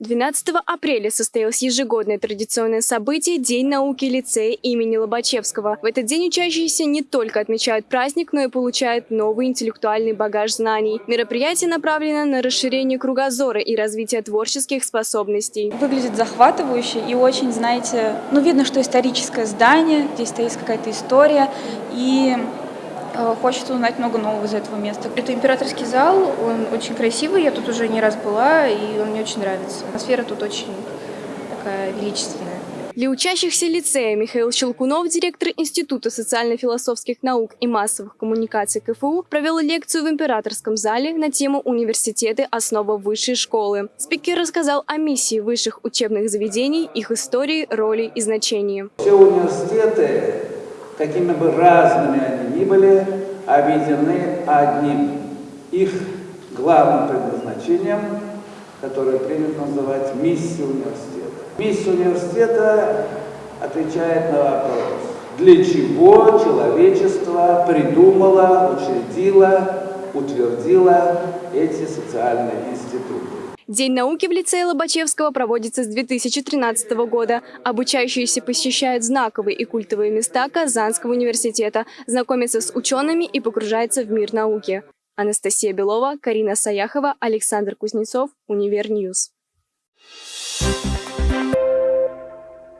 12 апреля состоялось ежегодное традиционное событие День науки лицея имени Лобачевского. В этот день учащиеся не только отмечают праздник, но и получают новый интеллектуальный багаж знаний. Мероприятие направлено на расширение кругозора и развитие творческих способностей. Выглядит захватывающе и очень, знаете, ну видно, что историческое здание, здесь стоит какая-то история и Хочется узнать много нового из этого места. Это императорский зал, он очень красивый, я тут уже не раз была, и он мне очень нравится. Атмосфера тут очень такая величественная. Для учащихся лицея Михаил Щелкунов, директор Института социально-философских наук и массовых коммуникаций КФУ, провел лекцию в императорском зале на тему «Университеты. Основа высшей школы». Спикер рассказал о миссии высших учебных заведений, их истории, роли и значении. Все университеты, какими бы разными они ни были, объединены одним их главным предназначением, которое принято называть миссией университета. Миссия университета отвечает на вопрос, для чего человечество придумало, учредило, утвердило эти социальные институты. День науки в лицее Лобачевского проводится с 2013 года. Обучающиеся посещают знаковые и культовые места Казанского университета, знакомятся с учеными и погружаются в мир науки. Анастасия Белова, Карина Саяхова, Александр Кузнецов, Univer News.